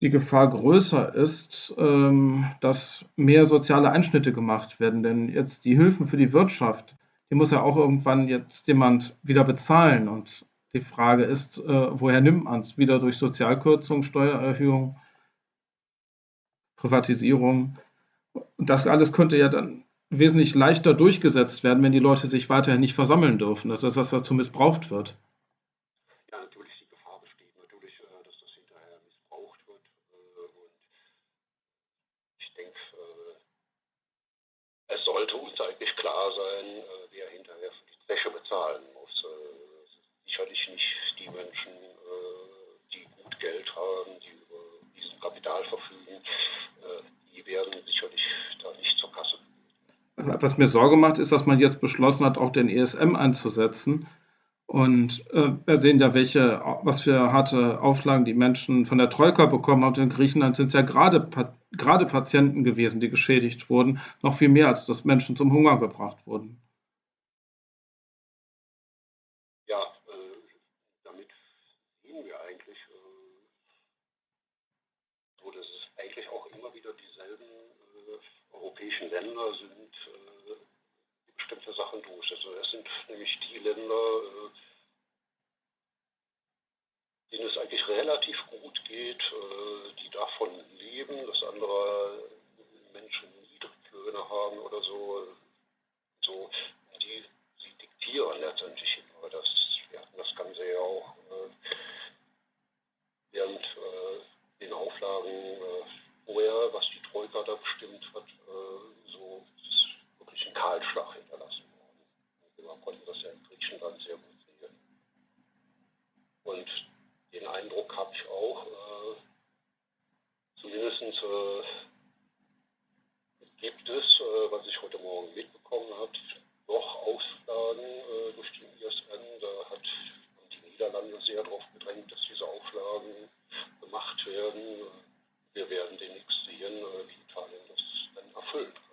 die Gefahr größer ist, ähm, dass mehr soziale Einschnitte gemacht werden. Denn jetzt die Hilfen für die Wirtschaft, die muss ja auch irgendwann jetzt jemand wieder bezahlen. Und die Frage ist, äh, woher nimmt man es? Wieder durch Sozialkürzung, Steuererhöhung, Privatisierung. Und das alles könnte ja dann wesentlich leichter durchgesetzt werden, wenn die Leute sich weiterhin nicht versammeln dürfen, dass das dazu missbraucht wird.
Ja, natürlich, die Gefahr besteht natürlich, äh, dass das hinterher missbraucht wird. Äh, und ich denke, äh, es sollte uns eigentlich klar sein, wer hinterher für die Wäsche bezahlen muss. Sicherlich nicht die Menschen, die gut Geld haben, die über diesen Kapital verfügen. Die werden sicherlich da nicht zur Kasse
was mir Sorge macht, ist, dass man jetzt beschlossen hat, auch den ESM einzusetzen. Und äh, wir sehen ja, welche, was für harte Auflagen die Menschen von der Troika bekommen haben. in Griechenland sind es ja gerade, gerade Patienten gewesen, die geschädigt wurden, noch viel mehr, als dass Menschen zum Hunger gebracht wurden.
Ja, äh, damit sehen wir eigentlich, äh, so dass es eigentlich auch immer wieder dieselben äh, europäischen Länder sind, bestimmte Sachen durch. Also es sind nämlich die Länder, äh, denen es eigentlich relativ gut geht, äh, die davon leben, dass andere Menschen Niedriglöhne haben oder so. so die, sie diktieren letztendlich immer das. Wir hatten das Ganze ja auch äh, während den Auflagen vorher, was die Troika da bestimmt hat, so wirklich einen Kahlschlag hinterlassen worden. Wir konnten das ja in Griechenland sehr gut sehen. Und den Eindruck habe ich auch, äh, zumindest äh, gibt es, äh, was ich heute Morgen mitbekommen habe, doch Auflagen äh, durch den ISN. Da hat die Niederlande sehr darauf gedrängt, dass diese Auflagen gemacht werden. Wir werden demnächst sehen, äh, wie Italien das dann erfüllen kann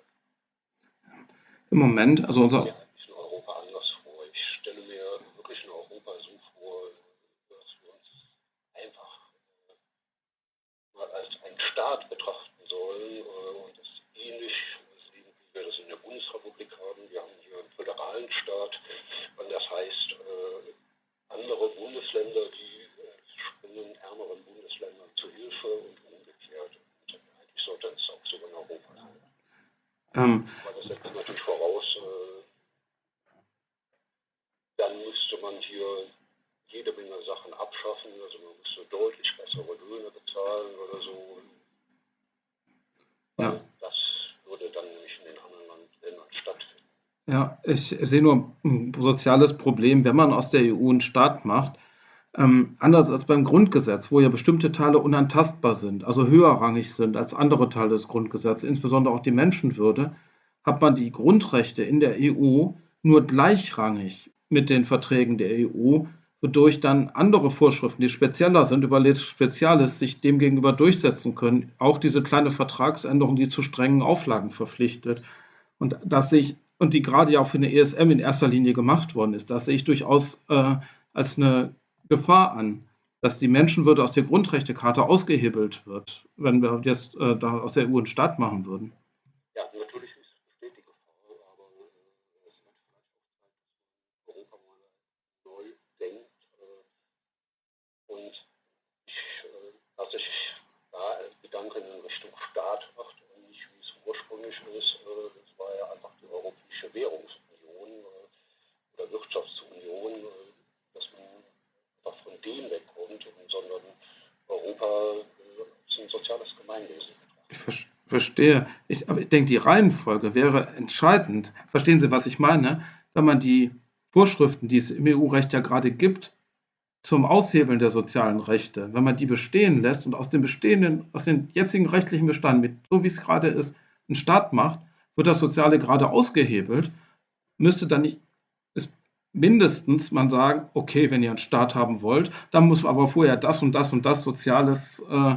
im Moment, also unser
in Europa anders vor. Ich stelle mir wirklich in Europa so vor, dass wir uns einfach äh, mal als einen Staat betrachten sollen äh, und das ähnlich sehen, wie wir das in der Bundesrepublik haben. Wir haben hier einen föderalen Staat, und das heißt, äh, andere Bundesländer, die springen ärmeren Bundesländern zu Hilfe und umgekehrt. Und eigentlich sollte es auch so in Europa sein. Ähm, Aber das setzt natürlich voraus, äh, dann müsste man hier jede Menge Sachen abschaffen, also man müsste deutlich bessere Löhne bezahlen oder so. Ja. Das würde dann nämlich in den anderen Ländern stattfinden.
Ja, ich sehe nur ein soziales Problem, wenn man aus der EU einen Staat macht, ähm, anders als beim Grundgesetz, wo ja bestimmte Teile unantastbar sind, also höherrangig sind als andere Teile des Grundgesetzes, insbesondere auch die Menschenwürde, hat man die Grundrechte in der EU nur gleichrangig mit den Verträgen der EU, wodurch dann andere Vorschriften, die spezieller sind, über Spezialis sich demgegenüber durchsetzen können. Auch diese kleine Vertragsänderung, die zu strengen Auflagen verpflichtet. Und das sehe ich, und die gerade ja auch für eine ESM in erster Linie gemacht worden ist, das sehe ich durchaus äh, als eine Gefahr an, dass die Menschenwürde aus der Grundrechtecharta ausgehebelt wird, wenn wir jetzt äh, da aus der EU einen Staat machen würden.
Ja, natürlich besteht die Gefahr, aber äh, es wird vielleicht auch Zeit, dass man Europa mal neu denkt. Äh, und ich, äh, dass ich da Gedanken in Richtung Staat mache, äh, ein soziales Gemeinwesen
Ich verstehe. Ich, aber ich denke, die Reihenfolge wäre entscheidend. Verstehen Sie, was ich meine? Wenn man die Vorschriften, die es im EU-Recht ja gerade gibt, zum Aushebeln der sozialen Rechte, wenn man die bestehen lässt und aus dem bestehenden, aus dem jetzigen rechtlichen Bestand, mit, so wie es gerade ist, einen Staat macht, wird das Soziale gerade ausgehebelt, müsste dann nicht mindestens man sagen, okay, wenn ihr einen Staat haben wollt, dann muss aber vorher das und das und das Soziales äh,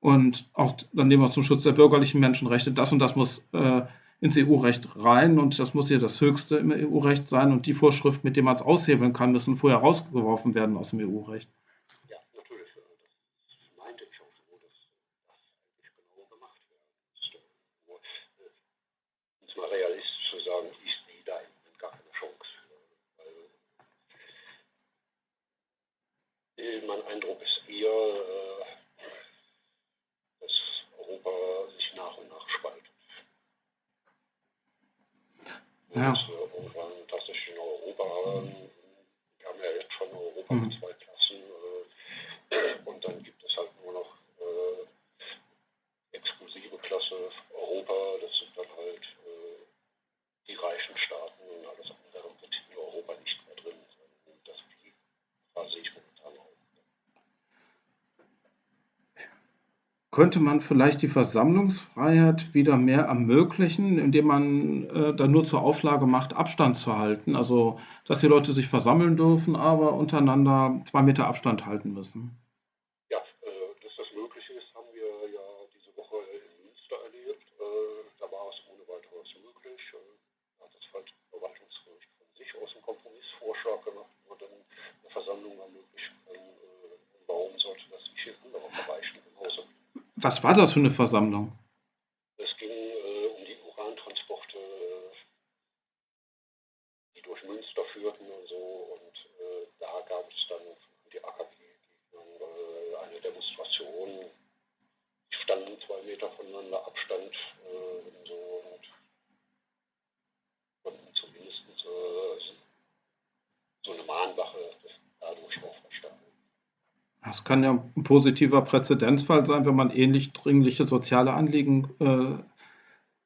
und auch dann nehmen wir zum Schutz der bürgerlichen Menschenrechte, das und das muss äh, ins EU-Recht rein und das muss hier das Höchste im EU-Recht sein und die Vorschriften, mit denen man es aushebeln kann, müssen vorher rausgeworfen werden aus dem EU-Recht.
Ja, natürlich. Das meinte ich auch so, dass das eigentlich genau gemacht werden. Nur, äh, um es mal realistisch zu sagen, ich sehe da gar keine Chance. Weil mein Eindruck ist eher, äh, Europa sich nach und nach spaltet.
Ja.
dass wir irgendwann tatsächlich in Europa haben. Wir haben ja jetzt schon Europa
Mhm.
zwei Klassen äh, und dann gibt es halt nur noch äh, exklusive Klasse Europa, das sind dann halt äh, die reichen Staaten und alles andere wird in Europa nicht mehr drin sein. Und das die Gefahr sehe ich momentan auch.
Könnte man vielleicht die Versammlungsfreiheit wieder mehr ermöglichen, indem man äh, dann nur zur Auflage macht, Abstand zu halten? Also, dass die Leute sich versammeln dürfen, aber untereinander zwei Meter Abstand halten müssen.
Ja, äh, dass das möglich ist, haben wir ja diese Woche in Münster erlebt. Äh, da war es ohne weiteres möglich. Äh, da hat das Ver- Verwaltungsgericht von sich aus einen Kompromissvorschlag gemacht, wo dann eine Versammlung ermöglichen kann. Äh, warum sollte das nicht in anderen Bereichen genauso?
Was war das für eine Versammlung?
Es ging äh, um die Urantransporte, äh, die durch Münster führten und so. Und äh, da gab es dann von die AKP äh, eine Demonstration. Die standen zwei Meter voneinander Abstand äh, und so und konnten zumindest äh, so eine Mahnwache dadurch auch verstanden.
Das kann ja ein positiver Präzedenzfall sein, wenn man ähnlich dringliche soziale Anliegen äh,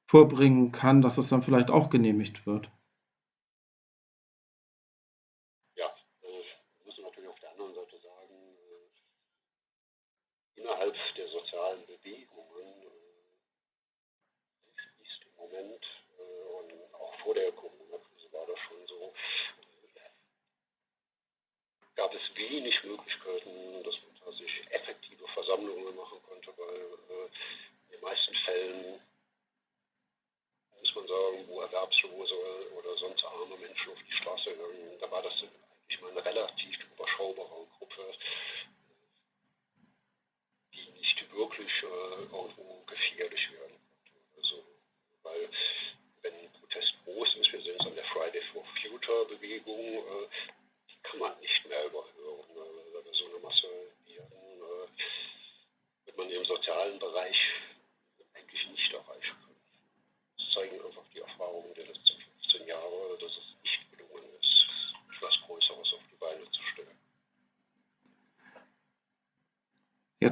vorbringen kann, dass es dann vielleicht auch genehmigt wird.
Ja, äh, wir müssen natürlich auf der anderen Seite sagen, äh, innerhalb der sozialen Bewegungen äh, ist im Moment äh, und auch vor der Corona-Krise war das schon so, äh, gab es wenig Möglichkeiten, dass man tatsächlich effektive Versammlungen machen konnte, weil äh, in den meisten Fällen muss man sagen, wo Erwerbslose oder sonst arme Menschen auf die Straße gegangen, da war das eigentlich mal eine relativ überschaubare Gruppe, die nicht wirklich äh, irgendwo gefährlich werden konnte. Also, weil wenn Protest groß ist, wir sehen es an der Friday for Future Bewegung, äh, die kann man nicht mehr überhören. Äh, wenn wir so eine Masse werden, äh, wird man im sozialen Bereich eigentlich nicht erreichen können. Das zeigen einfach die Erfahrungen der letzten 15 Jahre, dass es nicht gelungen ist, etwas Größeres auf die Beine zu stellen.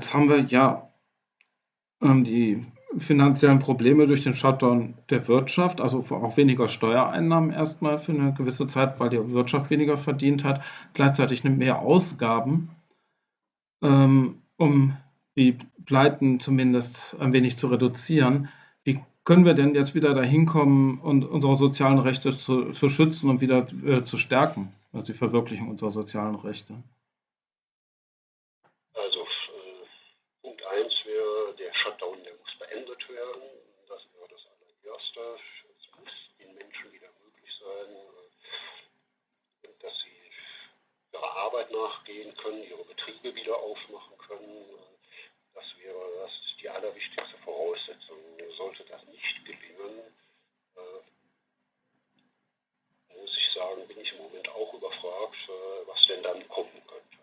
Jetzt haben wir ja ähm, die finanziellen Probleme durch den Shutdown der Wirtschaft, also auch weniger Steuereinnahmen erstmal für eine gewisse Zeit, weil die Wirtschaft weniger verdient hat, gleichzeitig mehr Ausgaben, ähm, um die Pleiten zumindest ein wenig zu reduzieren. Wie können wir denn jetzt wieder dahin kommen und unsere sozialen Rechte zu, zu schützen und wieder äh, zu stärken, also die Verwirklichung unserer sozialen Rechte?
Also äh, Punkt 1 wäre, der Shutdown, der muss beendet werden. Das wäre das allererste. Es muss den Menschen wieder möglich sein, äh, dass sie ihrer Arbeit nachgehen können, ihre Betriebe wieder aufmachen können. Das wäre das die allerwichtigste Voraussetzung. Sollte das nicht gelingen, äh, muss ich sagen, bin ich im Moment auch überfragt, äh, was denn dann kommen könnte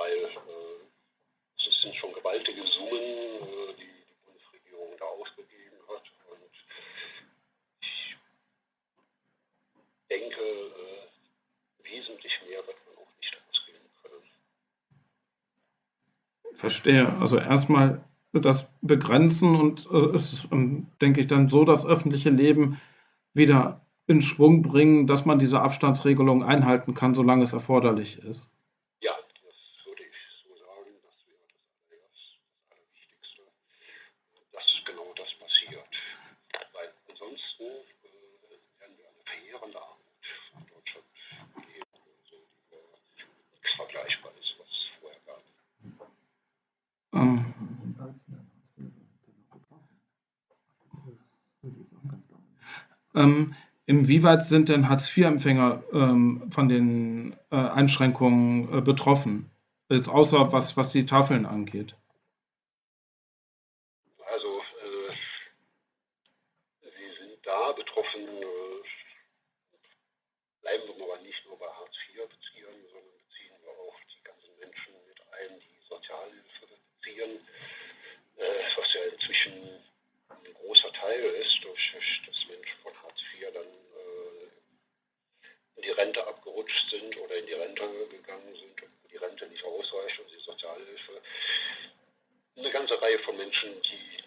weil äh, es sind schon gewaltige Summen, äh, die die Bundesregierung da ausgegeben hat. Und ich denke, äh, wesentlich mehr wird man auch nicht ausgeben können.
Verstehe. Also erstmal das begrenzen und äh, es ist, ähm, denke ich, dann so das öffentliche Leben wieder in Schwung bringen, dass man diese Abstandsregelung einhalten kann, solange es erforderlich ist.
Ja, das würde ich so sagen. Das wäre das Allerwichtigste, dass genau das passiert. Weil ansonsten äh, werden wir eine verheerende Armut in Deutschland leben, also, die nichts Vergleichbares, was es vorher gab.
Ähm, ähm, Inwieweit sind denn Hartz-IV-Empfänger ähm, von den äh, Einschränkungen äh, betroffen? Jetzt außer was, was die Tafeln angeht.
Also, äh, sie sind da betroffen, äh, bleiben wir aber nicht nur bei Hartz-IV-Beziehern, sondern beziehen wir auch die ganzen Menschen mit ein, die Sozialhilfe beziehen, äh, was ja inzwischen ein großer Teil ist, durch das Menschen von Hartz IV dann in die Rente abgerutscht sind oder in die Rente gegangen sind und die Rente nicht ausreicht und die Sozialhilfe. Eine ganze Reihe von Menschen, die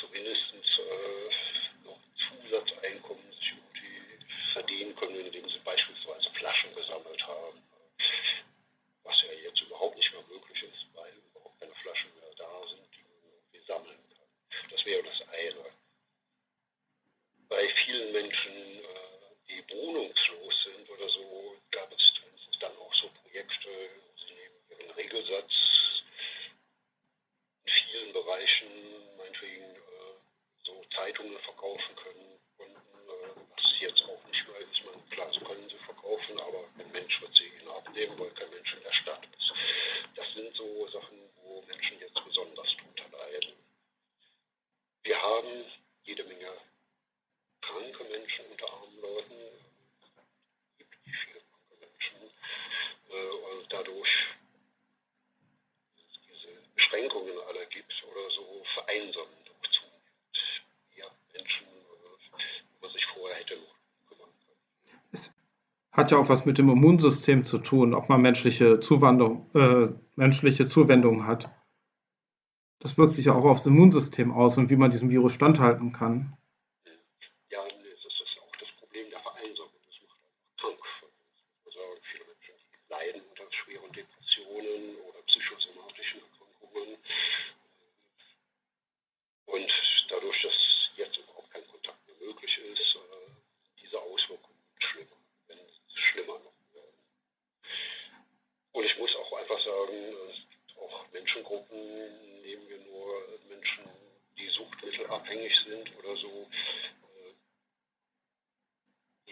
zumindest äh, noch Zusatzeinkommen sich irgendwie verdienen können, indem sie beispielsweise Flaschen gesammelt haben. Was ja jetzt überhaupt nicht mehr möglich ist, weil überhaupt keine Flaschen mehr da sind, die man irgendwie sammeln kann. Das wäre das eine. Bei vielen Menschen äh, die wohnungslos sind oder so, gab es dann auch so Projekte, wo sie neben ihren Regelsatz in vielen Bereichen meinetwegen äh, so Zeitungen verkaufen können konnten, äh, was jetzt auch nicht mehr ist. Man, klar, sie können sie verkaufen, aber kein Mensch wird sie ihnen abnehmen, weil kein Mensch in der Stadt ist. Das sind so Sachen, wo Menschen jetzt besonders drunter leiden. Wir haben jede Menge kranke Menschen unter armen Leuten, gibt nicht viele kranke Menschen, äh, und dadurch diese Beschränkungen alle gibt oder so vereinsamen doch zunehmend ja, Menschen, äh, wo man sich vorher hätte noch kümmern können.
Es hat ja auch was mit dem Immunsystem zu tun, ob man menschliche Zuwandung, äh, menschliche Zuwendung hat. Das wirkt sich ja auch aufs Immunsystem aus und wie man diesem Virus standhalten kann.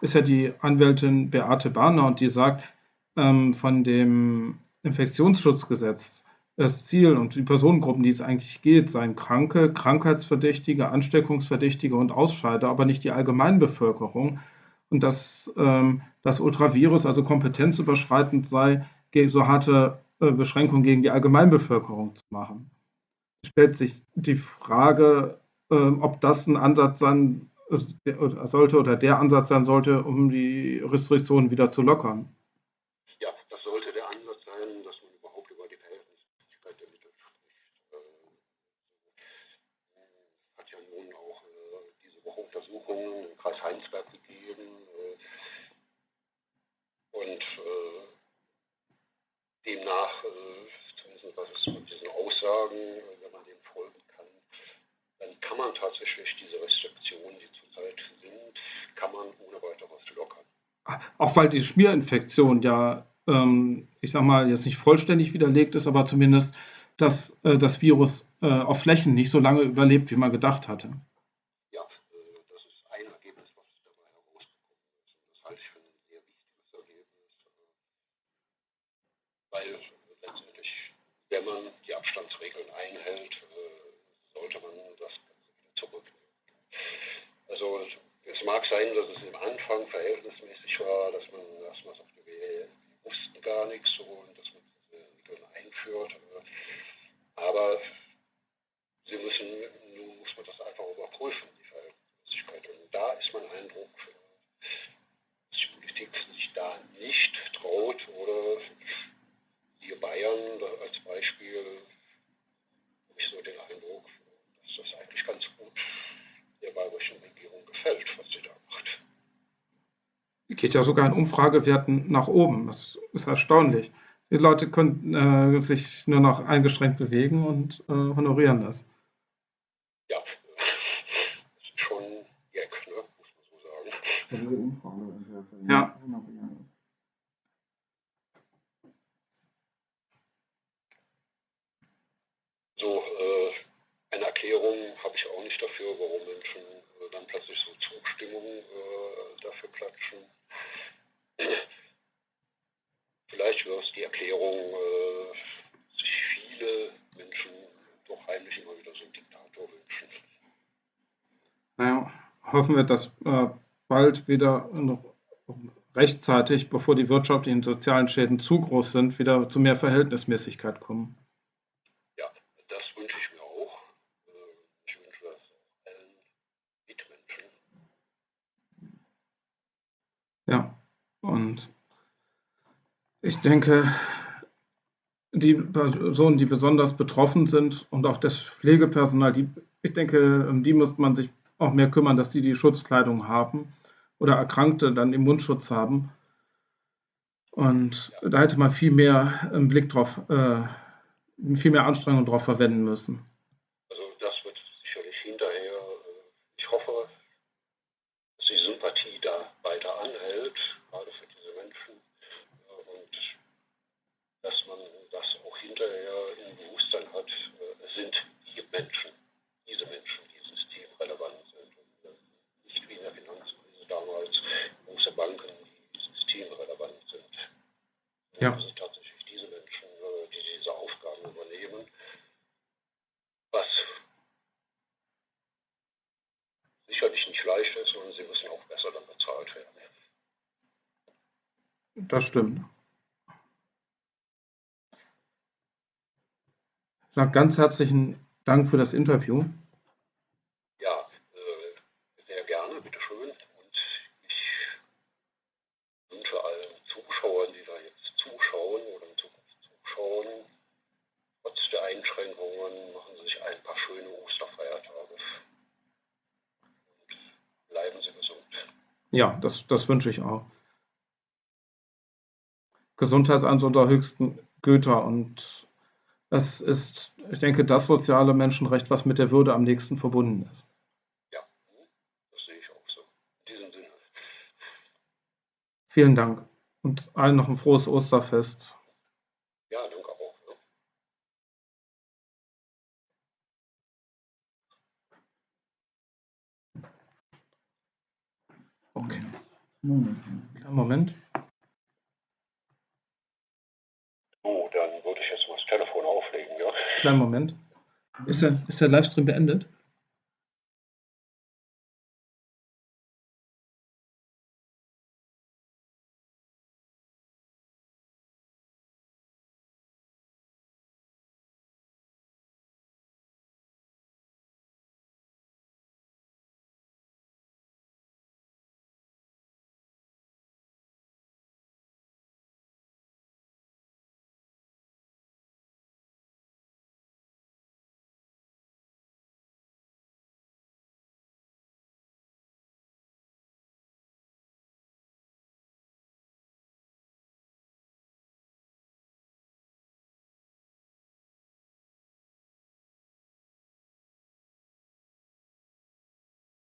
ist ja die Anwältin Beate Barner und die sagt, ähm, von dem Infektionsschutzgesetz das Ziel und die Personengruppen, die es eigentlich geht, seien Kranke, Krankheitsverdächtige, Ansteckungsverdächtige und Ausscheider, aber nicht die Allgemeinbevölkerung. Und dass ähm, das Ultravirus also kompetenzüberschreitend sei, so harte äh, Beschränkungen gegen die Allgemeinbevölkerung zu machen stellt sich die Frage, ähm, ob das ein Ansatz sein sollte oder der Ansatz sein sollte, um die Restriktionen wieder zu lockern.
Ja, das sollte der Ansatz sein, dass man überhaupt über die Verhältnismäßigkeit der Mittel spricht. Ähm, hat ja nun auch äh, diese Woche Untersuchungen im Kreis Heinsberg gegeben. Äh, und äh, demnach, zumindest was es mit diesen Aussagen kann man tatsächlich diese Restriktionen, die zurzeit sind, kann man ohne weiteres lockern.
Auch weil die Schmierinfektion ja, ähm, ich sag mal, jetzt nicht vollständig widerlegt ist, aber zumindest, dass äh, das Virus äh, auf Flächen nicht so lange überlebt, wie man gedacht hatte.
Ja, äh, das ist ein Ergebnis, was dabei herausgekommen ist. Und das halte ich für ein sehr wichtiges Ergebnis. Äh, weil letztendlich, wenn man die Abstandsregeln einhält, äh, mag sein, dass es im Anfang verhältnismäßig war, dass man erstmal sagte, wir wussten gar nichts so und dass man diese Mittel einführt. Aber sie müssen, nun muss man das einfach überprüfen, die Verhältnismäßigkeit. Und da ist mein Eindruck, dass die Politik sich da nicht traut oder hier Bayern als Beispiel, habe ich so den Eindruck, dass das eigentlich ganz gut der bayerischen Regierung gefällt, was sie da macht.
Geht ja sogar in Umfragewerten nach oben. Das ist erstaunlich. Die Leute können äh, sich nur noch eingeschränkt bewegen und äh, honorieren das.
Ja, das ist schon Gag, ne? muss man so sagen.
Ja, diese Umfrage.
Ja.
So, äh, eine Erklärung habe ich auch nicht dafür, warum Menschen äh, dann plötzlich so Zustimmung äh, dafür klatschen. Vielleicht wäre es die Erklärung, äh, sich viele Menschen doch heimlich immer wieder so einen Diktator wünschen.
Naja, hoffen wir, dass äh, bald wieder rechtzeitig, bevor die wirtschaftlichen und sozialen Schäden zu groß sind, wieder zu mehr Verhältnismäßigkeit kommen.
Ja, das wünsche ich mir auch. Ich wünsche das auch allen Mitmenschen.
Ja, und ich denke, die Personen, die besonders betroffen sind und auch das Pflegepersonal, die, ich denke, um die muss man sich auch mehr kümmern, dass die die Schutzkleidung haben oder Erkrankte dann den Mundschutz haben. Und da hätte man viel mehr einen Blick drauf, äh, viel mehr Anstrengung drauf verwenden müssen.
Also das wird sicherlich hinterher, äh, ich hoffe, dass die Sympathie da weiter anhält, gerade für diese Menschen. äh, Und dass man das auch hinterher im Bewusstsein hat, äh, es sind die Menschen, diese Menschen, die systemrelevant sind. Und äh, nicht wie in der Finanzkrise damals große Banken, die systemrelevant sind.
Ja.
Es sind tatsächlich diese Menschen, äh, die diese Aufgaben übernehmen. Was sicherlich nicht leicht ist und sie müssen auch besser dann bezahlt werden.
Das stimmt. Ich sage ganz herzlichen Dank für das Interview.
Ja, äh, sehr gerne, bitteschön. Und ich wünsche allen Zuschauern, die da jetzt zuschauen oder in Zukunft zuschauen, trotz der Einschränkungen machen Sie sich ein paar schöne Osterfeiertage. Und bleiben Sie gesund.
Ja, das, das wünsche ich auch. Gesundheit ist eines unserer höchsten Güter und es ist, ich denke, das soziale Menschenrecht, was mit der Würde am nächsten verbunden ist.
Ja, das sehe ich auch so. In diesem Sinne.
Vielen Dank und allen noch ein frohes Osterfest.
Ja, danke auch. Ne?
Okay, Moment.
So, dann würde ich jetzt mal das Telefon auflegen, ja?
Kleinen Moment. Ist der, ist der Livestream beendet?